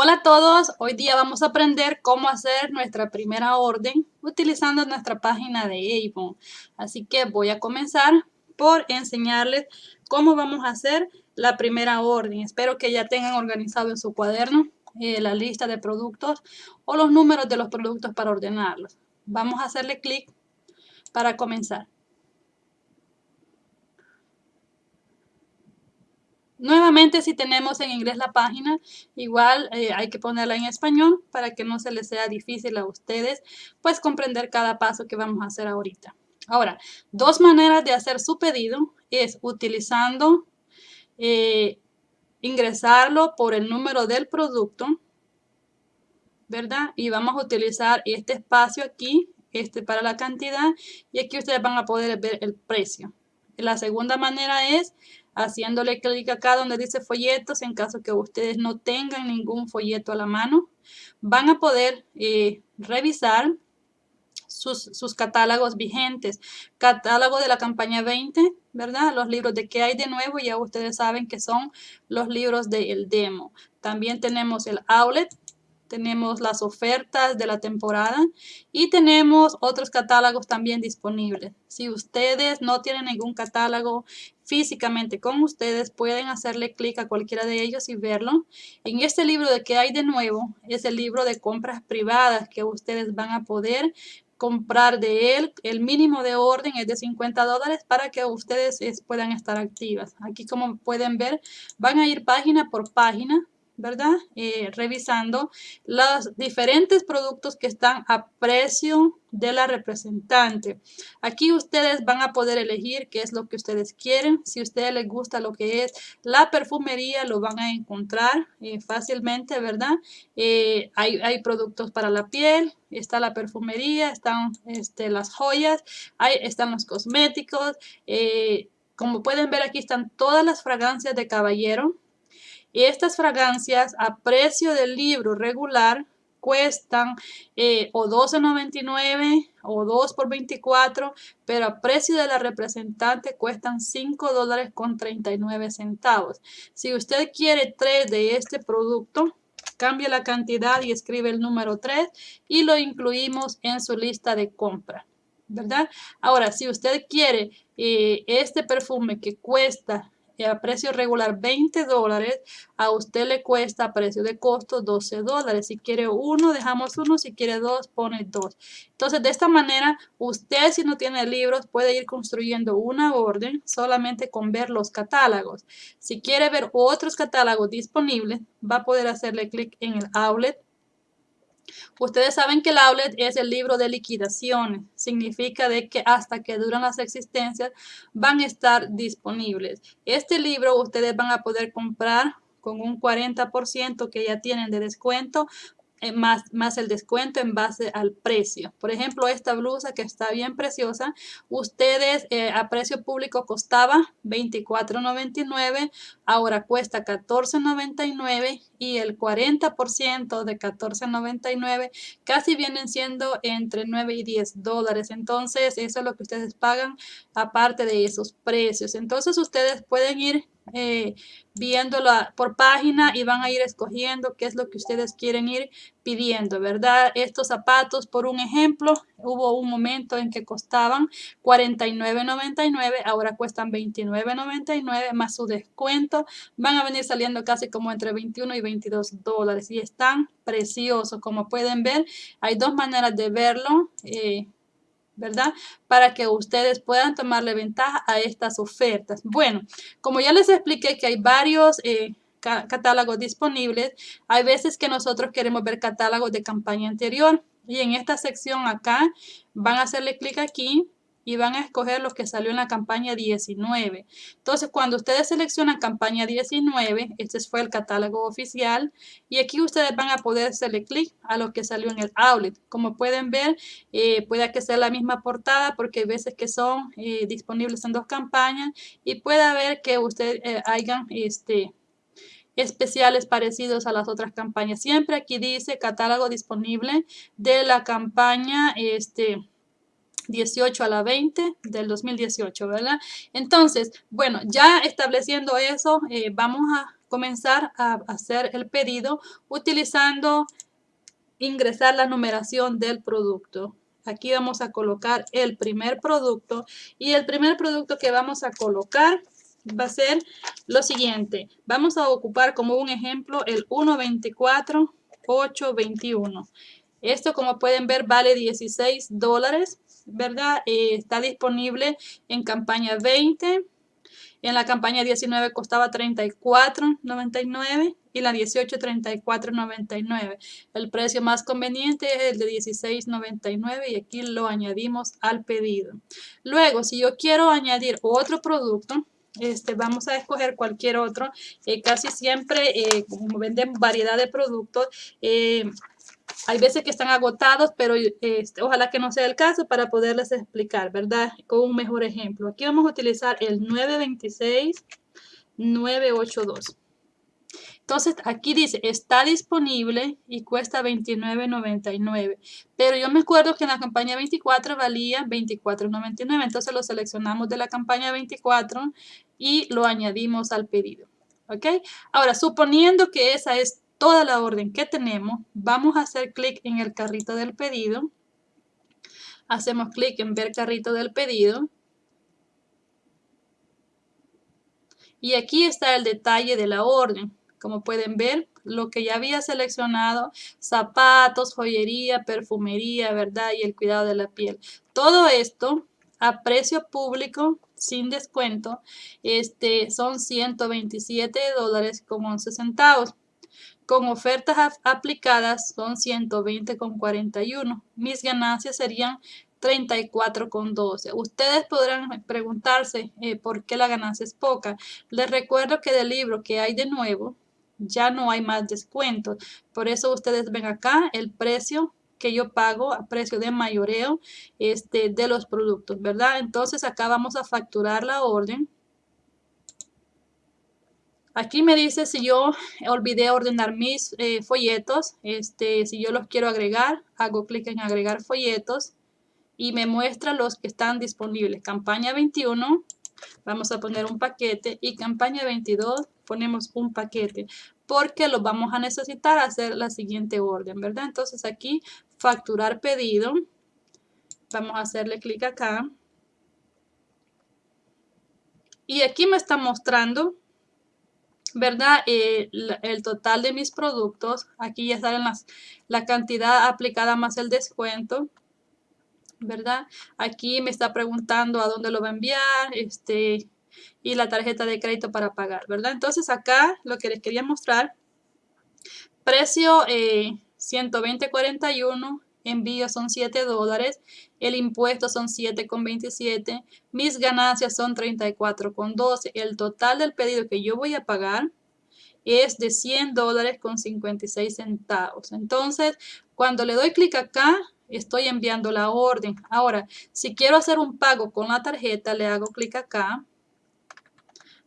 Hola a todos, hoy día vamos a aprender cómo hacer nuestra primera orden utilizando nuestra página de Avon. Así que voy a comenzar por enseñarles cómo vamos a hacer la primera orden. Espero que ya tengan organizado en su cuaderno eh, la lista de productos o los números de los productos para ordenarlos. Vamos a hacerle clic para comenzar. Nuevamente, si tenemos en inglés la página, igual eh, hay que ponerla en español para que no se les sea difícil a ustedes, pues comprender cada paso que vamos a hacer ahorita. Ahora, dos maneras de hacer su pedido es utilizando, eh, ingresarlo por el número del producto, ¿verdad? Y vamos a utilizar este espacio aquí, este para la cantidad, y aquí ustedes van a poder ver el precio. La segunda manera es haciéndole clic acá donde dice folletos en caso que ustedes no tengan ningún folleto a la mano. Van a poder eh, revisar sus, catálogos vigentes. Catálogo de la campaña 20, ¿verdad? Los libros de qué hay de nuevo, ya ustedes saben que son los libros del demo. También tenemos el outlet, tenemos las ofertas de la temporada y tenemos otros catálogos también disponibles. Si ustedes no tienen ningún catálogo físicamente con ustedes, pueden hacerle clic a cualquiera de ellos y verlo. En este libro de que hay de nuevo es el libro de compras privadas que ustedes van a poder comprar de él. El mínimo de orden es de 50 dólares para que ustedes puedan estar activas. Aquí como pueden ver, van a ir página por página ¿verdad? Eh, revisando los diferentes productos que están a precio de la representante. Aquí ustedes van a poder elegir qué es lo que ustedes quieren. Si a ustedes les gusta lo que es la perfumería, lo van a encontrar eh, fácilmente, ¿verdad? Eh, hay, hay, productos para la piel, está la perfumería, están este, las joyas, hay, están los cosméticos. como pueden ver aquí están todas las fragancias de caballero, estas fragancias a precio del libro regular cuestan eh, o $12.99 o 2 por 24, pero a precio de la representante cuestan 5 dólares con 39 centavos. Si usted quiere 3 de este producto, cambie la cantidad y escribe el número 3 y lo incluimos en su lista de compra. ¿Verdad? Ahora, si usted quiere eh, este perfume que cuesta a precio regular 20 dólares, a usted le cuesta a precio de costo 12 dólares. Si quiere uno, dejamos uno. Si quiere dos, pone dos. Entonces, de esta manera, usted si no tiene libros puede ir construyendo una orden solamente con ver los catálogos. Si quiere ver otros catálogos disponibles, va a poder hacerle clic en el outlet Ustedes saben que el outlet es el libro de liquidaciones. Significa de que hasta que duran las existencias van a estar disponibles. Este libro ustedes van a poder comprar con un 40% que ya tienen de descuento más, más el descuento en base al precio. Por ejemplo, esta blusa que está bien preciosa, ustedes eh, a precio público costaba $24.99, ahora cuesta $14.99 y el 40% de $14.99 casi vienen siendo entre 9 y 10 dólares. Entonces, eso es lo que ustedes pagan aparte de esos precios. Entonces, ustedes pueden ir eh, viéndolo por página y van a ir escogiendo qué es lo que ustedes quieren ir pidiendo, ¿verdad? Estos zapatos, por un ejemplo, hubo un momento en que costaban $49.99, ahora cuestan $29.99 más su descuento. Van a venir saliendo casi como entre 21 y 22 dólares y están preciosos. Como pueden ver, hay dos maneras de verlo. Eh, ¿verdad? Para que ustedes puedan tomarle ventaja a estas ofertas. Bueno, como ya les expliqué que hay varios eh, catálogos disponibles, hay veces que nosotros queremos ver catálogos de campaña anterior y en esta sección acá van a hacerle clic aquí y van a escoger los que salió en la campaña 19. Entonces, cuando ustedes seleccionan campaña 19, este fue el catálogo oficial y aquí ustedes van a poder hacerle clic a lo que salió en el outlet. Como pueden ver, eh, puede que sea la misma portada porque hay veces que son eh, disponibles en dos campañas y puede haber que ustedes eh, hayan este, especiales parecidos a las otras campañas. Siempre aquí dice catálogo disponible de la campaña este 18 a la 20 del 2018, ¿verdad? Entonces, bueno, ya estableciendo eso, eh, vamos a comenzar a hacer el pedido utilizando ingresar la numeración del producto. Aquí vamos a colocar el primer producto y el primer producto que vamos a colocar va a ser lo siguiente. Vamos a ocupar como un ejemplo el 1.24.821. Esto como pueden ver vale 16 dólares, ¿verdad? Eh, está disponible en campaña 20 en la campaña 19 costaba $34.99 y la 18 $34.99. El precio más conveniente es el de $16.99 y aquí lo añadimos al pedido. Luego, si yo quiero añadir otro producto, este, vamos a escoger cualquier otro. Eh, casi siempre, eh, como venden variedad de productos, hay veces que están agotados, pero este, ojalá que no sea el caso para poderles explicar, ¿verdad? Con un mejor ejemplo. Aquí vamos a utilizar el 926 982. Entonces aquí dice, está disponible y cuesta $29.99. Pero yo me acuerdo que en la campaña 24 valía $24.99. Entonces lo seleccionamos de la campaña 24 y lo añadimos al pedido. ¿Ok? Ahora, suponiendo que esa es toda la orden que tenemos, vamos a hacer clic en el carrito del pedido. Hacemos clic en ver carrito del pedido. Y aquí está el detalle de la orden. Como pueden ver, lo que ya había seleccionado, zapatos, joyería, perfumería, ¿verdad? Y el cuidado de la piel. Todo esto a precio público, sin descuento, este, son 127 dólares con 11 centavos. Con ofertas aplicadas son 120,41. Mis ganancias serían 34,12. Ustedes podrán preguntarse eh, por qué la ganancia es poca. Les recuerdo que del libro que hay de nuevo, ya no hay más descuentos. Por eso ustedes ven acá el precio que yo pago a precio de mayoreo este, de los productos, ¿verdad? Entonces acá vamos a facturar la orden Aquí me dice si yo olvidé ordenar mis eh, folletos, este, si yo los quiero agregar, hago clic en agregar folletos y me muestra los que están disponibles. Campaña 21, vamos a poner un paquete y campaña 22 ponemos un paquete porque los vamos a necesitar hacer la siguiente orden, ¿verdad? Entonces aquí facturar pedido, vamos a hacerle clic acá y aquí me está mostrando ¿verdad? Eh, el total de mis productos, aquí ya salen las, la cantidad aplicada más el descuento, ¿verdad? Aquí me está preguntando a dónde lo va a enviar, este, y la tarjeta de crédito para pagar, ¿verdad? Entonces acá lo que les quería mostrar, precio eh, 120.41, envío son 7 dólares, el impuesto son 7,27, mis ganancias son 34,12, el total del pedido que yo voy a pagar es de 100 dólares con 56 centavos. Entonces, cuando le doy clic acá, estoy enviando la orden. Ahora, si quiero hacer un pago con la tarjeta, le hago clic acá.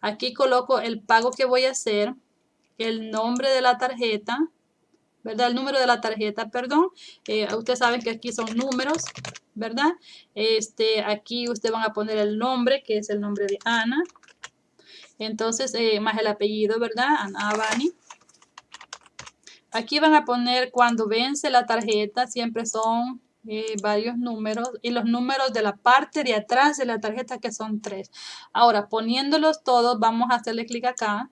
Aquí coloco el pago que voy a hacer, el nombre de la tarjeta, ¿verdad? El número de la tarjeta, perdón. Eh, ustedes saben que aquí son números, ¿verdad? Este, aquí ustedes van a poner el nombre, que es el nombre de Ana. Entonces, eh, más el apellido, ¿verdad? Ana Abani. Aquí van a poner cuando vence la tarjeta, siempre son eh, varios números y los números de la parte de atrás de la tarjeta que son tres. Ahora, poniéndolos todos, vamos a hacerle clic acá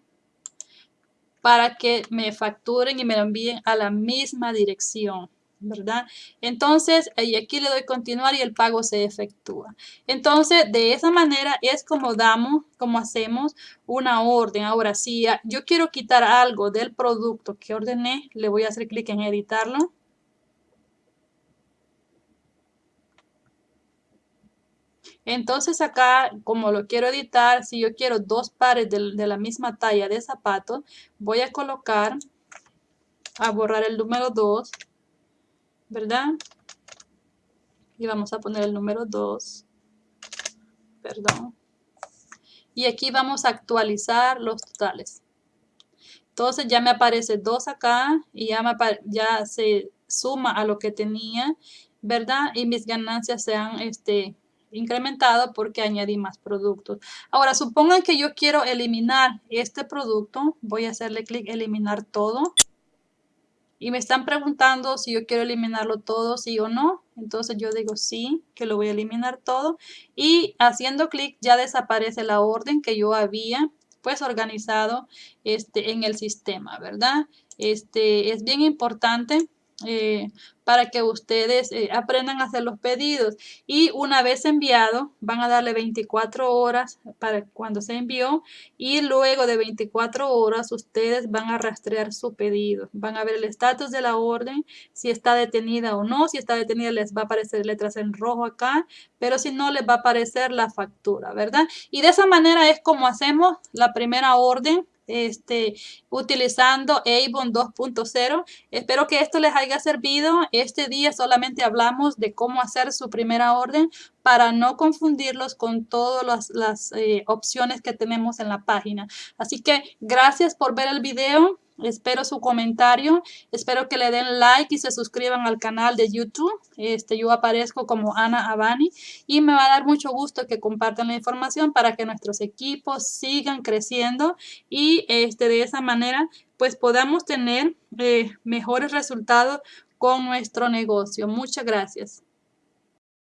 para que me facturen y me lo envíen a la misma dirección. ¿Verdad? Entonces, y aquí le doy continuar y el pago se efectúa. Entonces, de esa manera es como damos, como hacemos una orden. Ahora, si yo quiero quitar algo del producto que ordené, le voy a hacer clic en editarlo. Entonces acá, como lo quiero editar, si yo quiero dos pares de, la misma talla de zapatos, voy a colocar, a borrar el número 2, ¿verdad? Y vamos a poner el número 2, perdón. Y aquí vamos a actualizar los totales. Entonces ya me aparece 2 acá y ya, ya se suma a lo que tenía, ¿verdad? Y mis ganancias sean este, incrementado porque añadí más productos. Ahora, supongan que yo quiero eliminar este producto. Voy a hacerle clic eliminar todo. Y me están preguntando si yo quiero eliminarlo todo, sí o no. Entonces yo digo sí, que lo voy a eliminar todo. Y haciendo clic ya desaparece la orden que yo había pues organizado este, en el sistema, ¿verdad? Este, es bien importante eh, para que ustedes eh, aprendan a hacer los pedidos. Y una vez enviado, van a darle 24 horas para cuando se envió y luego de 24 horas ustedes van a rastrear su pedido. Van a ver el estatus de la orden, si está detenida o no. Si está detenida les va a aparecer letras en rojo acá, pero si no les va a aparecer la factura, ¿verdad? Y de esa manera es como hacemos la primera orden este, utilizando Avon 2.0. Espero que esto les haya servido. Este día solamente hablamos de cómo hacer su primera orden para no confundirlos con todas las, las eh, opciones que tenemos en la página. Así que gracias por ver el video. Espero su comentario, espero que le den like y se suscriban al canal de YouTube. Este, yo aparezco como Ana Abani y me va a dar mucho gusto que compartan la información para que nuestros equipos sigan creciendo y este, de esa manera pues podamos tener eh, mejores resultados con nuestro negocio. Muchas gracias.